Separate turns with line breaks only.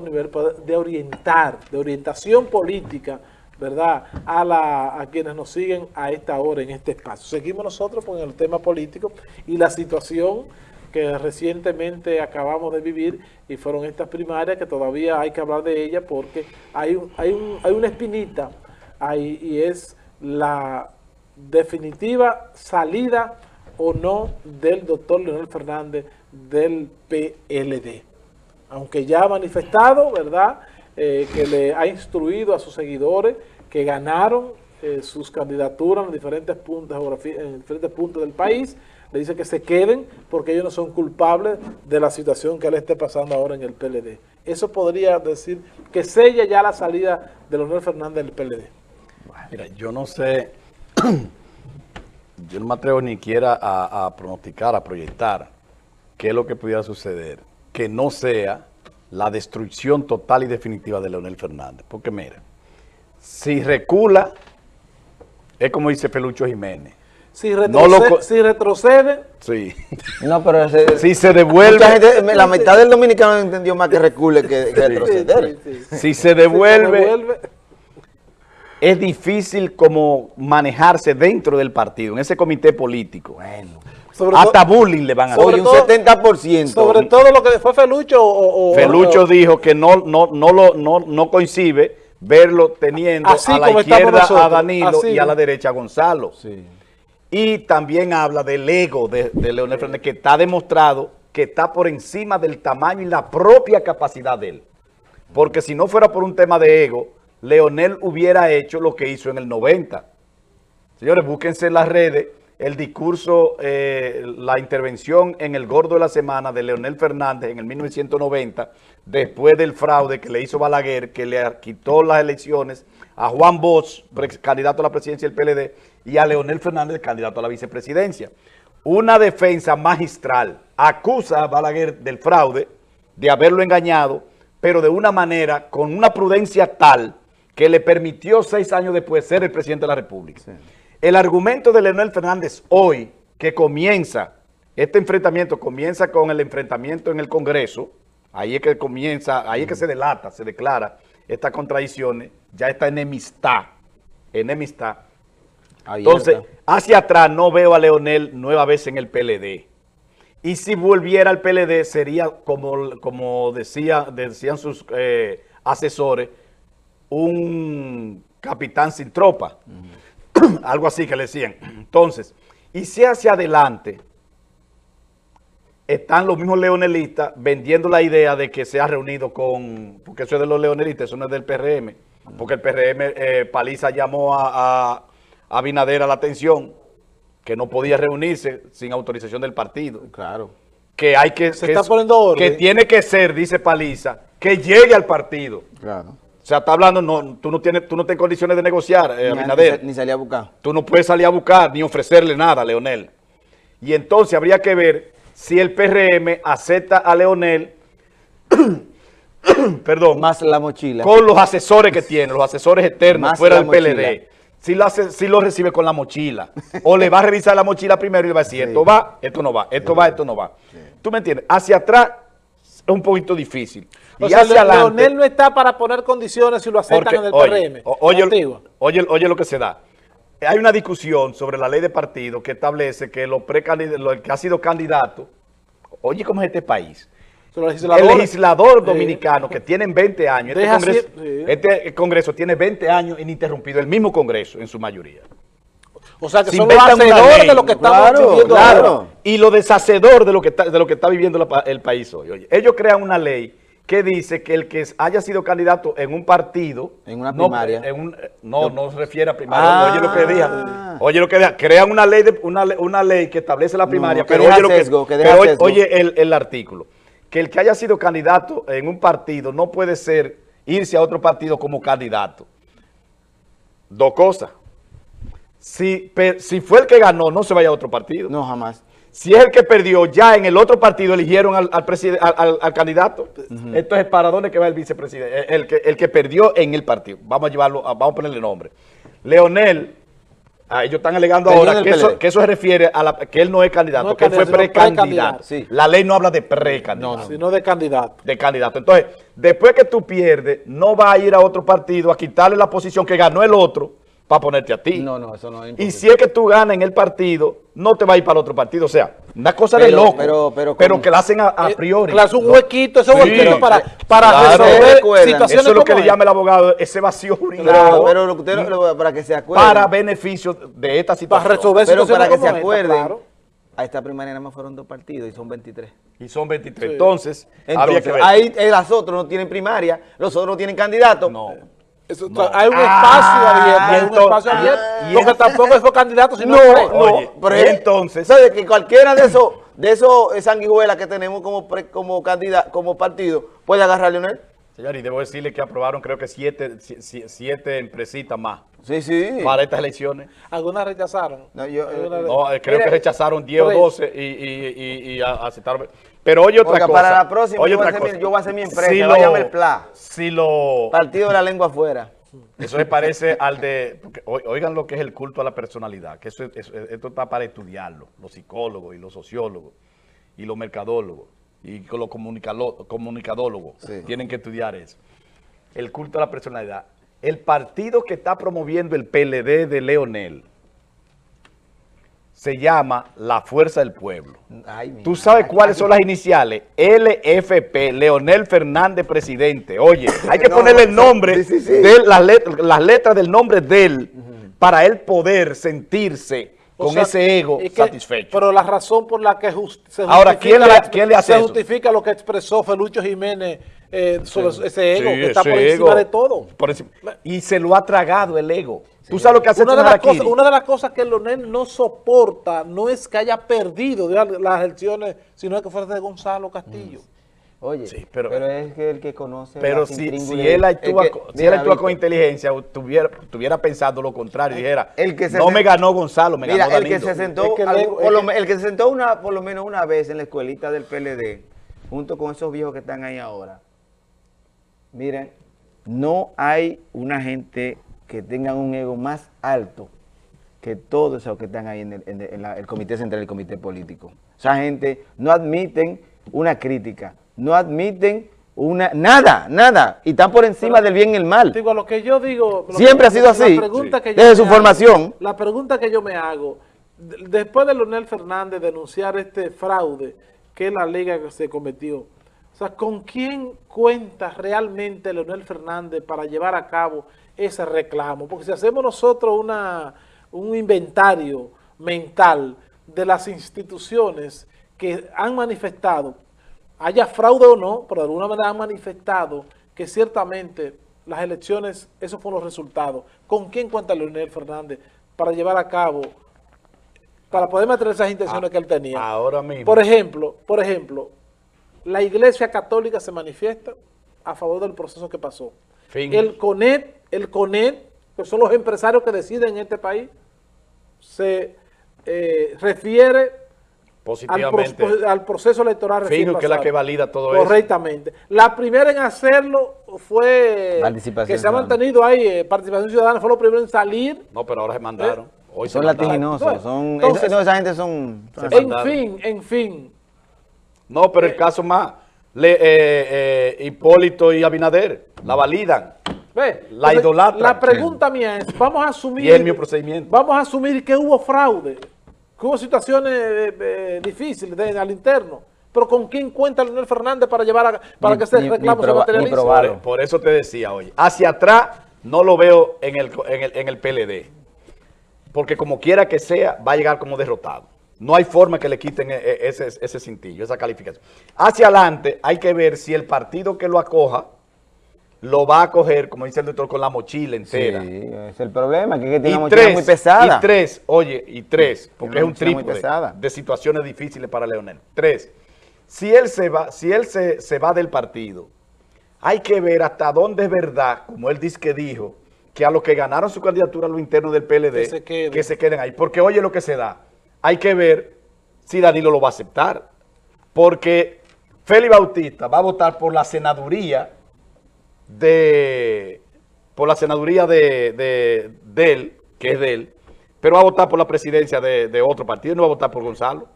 nivel de orientar, de orientación política, ¿verdad? A, la, a quienes nos siguen a esta hora en este espacio. Seguimos nosotros con el tema político y la situación que recientemente acabamos de vivir y fueron estas primarias que todavía hay que hablar de ellas porque hay, hay, un, hay una espinita ahí y es la definitiva salida o no del doctor Leonel Fernández del PLD aunque ya ha manifestado, ¿verdad?, eh, que le ha instruido a sus seguidores que ganaron eh, sus candidaturas en diferentes, puntos, en diferentes puntos del país, le dice que se queden porque ellos no son culpables de la situación que le esté pasando ahora en el PLD. Eso podría decir que sella ya la salida de Leonel Fernández del PLD.
Mira, yo no sé, yo no me atrevo ni siquiera a, a pronosticar, a proyectar qué es lo que pudiera suceder que no sea la destrucción total y definitiva de Leonel Fernández. Porque mira, si recula, es como dice Pelucho Jiménez.
Si retrocede, si retrocede
sí.
No, pero
si se devuelve.
la mitad del dominicano entendió más que recule que, retroceder.
si se devuelve, es difícil como manejarse dentro del partido, en ese comité político. Bueno. Hasta bullying le van a
hacer. un 70%.
Sobre todo lo que fue Felucho o...
Felucho dijo que no, no, no, lo, no, no coincide verlo teniendo a la izquierda a Danilo y a la derecha a Gonzalo. Y también habla del ego de, de Leonel Fernández, que está demostrado que está por encima del tamaño y la propia capacidad de él. Porque si no fuera por un tema de ego, Leonel hubiera hecho lo que hizo en el 90. Señores, búsquense en las redes el discurso, eh, la intervención en el Gordo de la Semana de Leonel Fernández en el 1990, después del fraude que le hizo Balaguer, que le quitó las elecciones a Juan Bosch, candidato a la presidencia del PLD, y a Leonel Fernández, candidato a la vicepresidencia. Una defensa magistral acusa a Balaguer del fraude, de haberlo engañado, pero de una manera, con una prudencia tal, que le permitió seis años después ser el presidente de la República. El argumento de Leonel Fernández hoy, que comienza, este enfrentamiento comienza con el enfrentamiento en el Congreso, ahí es que comienza, ahí es que se delata, se declara estas contradicciones, ya esta enemistad, enemistad. Entonces, hacia atrás no veo a Leonel nueva vez en el PLD. Y si volviera al PLD sería, como, como decía, decían sus eh, asesores, un capitán sin tropa. algo así que le decían. Entonces, y si hacia adelante están los mismos leonelistas vendiendo la idea de que se ha reunido con, porque eso es de los leonelistas, eso no es del PRM, porque el PRM, eh, Paliza llamó a, a, a Binader a la atención, que no podía reunirse sin autorización del partido.
Claro.
Que hay que...
Se está poniendo orden.
Que tiene que ser, dice Paliza, que llegue al partido. Claro. O sea, está hablando, no, tú no tienes, tú no tienes condiciones de negociar, eh,
ni, Ni, salir a buscar.
Tú no puedes salir a buscar ni ofrecerle nada a Leonel. Y entonces habría que ver si el PRM acepta a Leonel, perdón.
Más la mochila.
Con los asesores que tiene, los asesores eternos fuera del PLD. Si lo, hace, si lo recibe con la mochila. o le va a revisar la mochila primero y le va a decir, esto va, esto no va, esto va, esto no va. ¿Tú me entiendes? Hacia atrás es un poquito difícil.
O sea, Leonel no está para poner condiciones si lo aceptan en el PRM.
Oye, oye, oye, lo que se da. Hay una discusión sobre la ley de partido que establece que los el que ha sido candidato, oye cómo es este país, el legislador dominicano que tienen 20 años, este congreso, este congreso, tiene 20 años ininterrumpido, el mismo congreso en su mayoría.
O sea, que son los hacedores de lo que estamos viviendo
claro. Y lo deshacedor de lo que está, de lo que está viviendo el país hoy. Oye, ellos crean una ley que dice que el que haya sido candidato en un partido...
En una primaria.
No, no, se refiere a primaria. oye lo que diga. Ah. Oye lo que diga. Crean una ley, de, una, una ley que establece la primaria. pero oye, lo que, pero oye el, el artículo. Que el que haya sido candidato en un partido no puede ser irse a otro partido como candidato. Dos cosas. Si, si fue el que ganó, no se vaya a otro partido.
No, jamás.
Si es el que perdió, ya en el otro partido eligieron al, al, al, candidato. Entonces, ¿para dónde que va el vicepresidente? El que, el que perdió en el partido. Vamos a llevarlo, vamos a ponerle nombre. Leonel Ah, ellos están alegando ahora que eso, que eso, se refiere a la, que él no es candidato, que él fue precandidato. La ley no habla de precandidato.
No, sino de candidato.
De candidato. Entonces, después que tú pierdes, no va a ir a otro partido a quitarle la posición que ganó el otro para ponerte a ti.
No, no, eso no es
Y si es que tú ganas en el partido, no te va a ir para el otro partido. O sea, una cosa de loco, pero, pero, pero que la hacen a, eh, priori.
Claro, un huequito, ese huequito para, para resolver
situaciones Eso es lo que le llama el abogado, ese vacío
Claro, pero lo que usted, para que se acuerde.
Para beneficio de esta situación.
Para resolver Pero para que se acuerden, a esta primaria nada más fueron dos partidos y son 23.
Y son 23. Entonces,
Entonces que ver. ahí eh, las otras no tienen primaria, los otros no tienen candidato.
No. Hay un espacio abierto, hay un espacio abierto, porque tampoco fue candidato, sino
no, no, pero entonces, ¿sabes que cualquiera de esos de esos sanguijuelas que tenemos como como candidato, como partido, puede agarrar a Leonel?
Señor, y debo decirle que aprobaron creo que siete, siete empresitas más.
Sí, sí.
Para estas elecciones.
¿Algunas rechazaron?
No, yo, eh, creo que rechazaron 10 o 12 y, y, y, aceptaron. Pero oye otra cosa.
para la próxima yo, voy a hacer mi empresa, si lo, el PLA.
Si lo...
Partido de la lengua afuera.
Eso se parece al de... oigan lo que es el culto a la personalidad, que eso, esto está para estudiarlo, los psicólogos y los sociólogos y los mercadólogos y los comunicadólogos tienen que estudiar eso. El culto a la personalidad. El partido que está promoviendo el PLD de Leonel se llama La Fuerza del Pueblo. ¿Tú sabes cuáles son las iniciales? LFP, Leonel Fernández Presidente. Oye, hay que ponerle el nombre, De las, letras, del nombre de él, para él poder sentirse con ese ego satisfecho.
Pero la razón por la que se
justifica, Ahora, ¿quién le, ¿quién le hace
se justifica lo que expresó Felucho Jiménez eh, sobre ese ego, que está por encima de todo.
y se lo ha tragado el ego. ¿Tú sabes lo que hace
una de, las cosas, una de las cosas que Leonel no soporta no es que haya perdido las elecciones, sino que fuera de Gonzalo Castillo.
Mm. Oye, pero, es que el que conoce...
Pero si, él actúa, si él actúa con inteligencia, tuviera, tuviera pensado lo contrario, dijera, el que no me ganó Gonzalo, me ganó
el que se sentó, el que se sentó una, por lo menos una vez en la escuelita del PLD, junto con esos viejos que están ahí ahora, miren, no hay una gente que tenga un ego más alto que todos esos que están ahí en el, Comité Central y el Comité Político. Esa gente no admiten una crítica, no admiten una nada, nada, y están por encima del bien y el mal.
Digo, lo que yo digo...
Siempre ha sido así, desde su formación.
La pregunta que yo me hago, después de Leonel Fernández denunciar este fraude que es la liga que se cometió, o sea, ¿con quién cuenta realmente Leonel Fernández para llevar a cabo ese reclamo? Porque si hacemos nosotros una, un inventario mental de las instituciones que han manifestado, haya fraude o no, pero de alguna manera han manifestado que ciertamente las elecciones, esos fueron los resultados. ¿Con quién cuenta Leonel Fernández para llevar a cabo, para poder mantener esas intenciones que él tenía?
Ahora mismo.
Por ejemplo, por ejemplo, la Iglesia Católica se manifiesta a favor del proceso que pasó. El CONET, el CONET, que son los empresarios que deciden en este país, se eh, refiere
Positivamente.
Al, proceso electoral
recién que es la que valida todo
eso. Correctamente. La primera en hacerlo fue que se ha mantenido ahí, eh, participación ciudadana, fue lo primero en salir.
No, pero ahora se mandaron.
Hoy son latiginosos, son, esa gente son...
En fin, en fin,
no, pero el caso más, le, eh, eh, Hipólito y Abinader, la validan.
Ve, la idolatran. La pregunta mía es, vamos a asumir...
Y es mi procedimiento.
Vamos a asumir que hubo fraude, que hubo situaciones eh, difíciles al interno. Pero ¿con quién cuenta Leonel Fernández para llevar a, para que ese reclamo se materialice?
Por, por, eso te decía hoy. Hacia atrás no lo veo en el, en el, en el PLD. Porque como quiera que sea, va a llegar como derrotado. No hay forma que le quiten e, e, ese, ese cintillo, esa calificación. Hacia adelante hay que ver si el partido que lo acoja lo va a coger, como dice el doctor, con la mochila entera.
Sí, es el problema, que, tiene una mochila muy pesada.
Y tres, oye, y tres, porque es un triple de situaciones difíciles para Leonel. Tres, si él se va, si él se, se va del partido, hay que ver hasta dónde es verdad, como él dice que dijo, que a los que ganaron su candidatura a lo interno del PLD, que se queden ahí. Porque oye lo que se da hay que ver si Danilo lo va a aceptar. Porque Félix Bautista va a votar por la senaduría de por la senaduría de, él, que es de él, pero va a votar por la presidencia de, de otro partido, no va a votar por Gonzalo.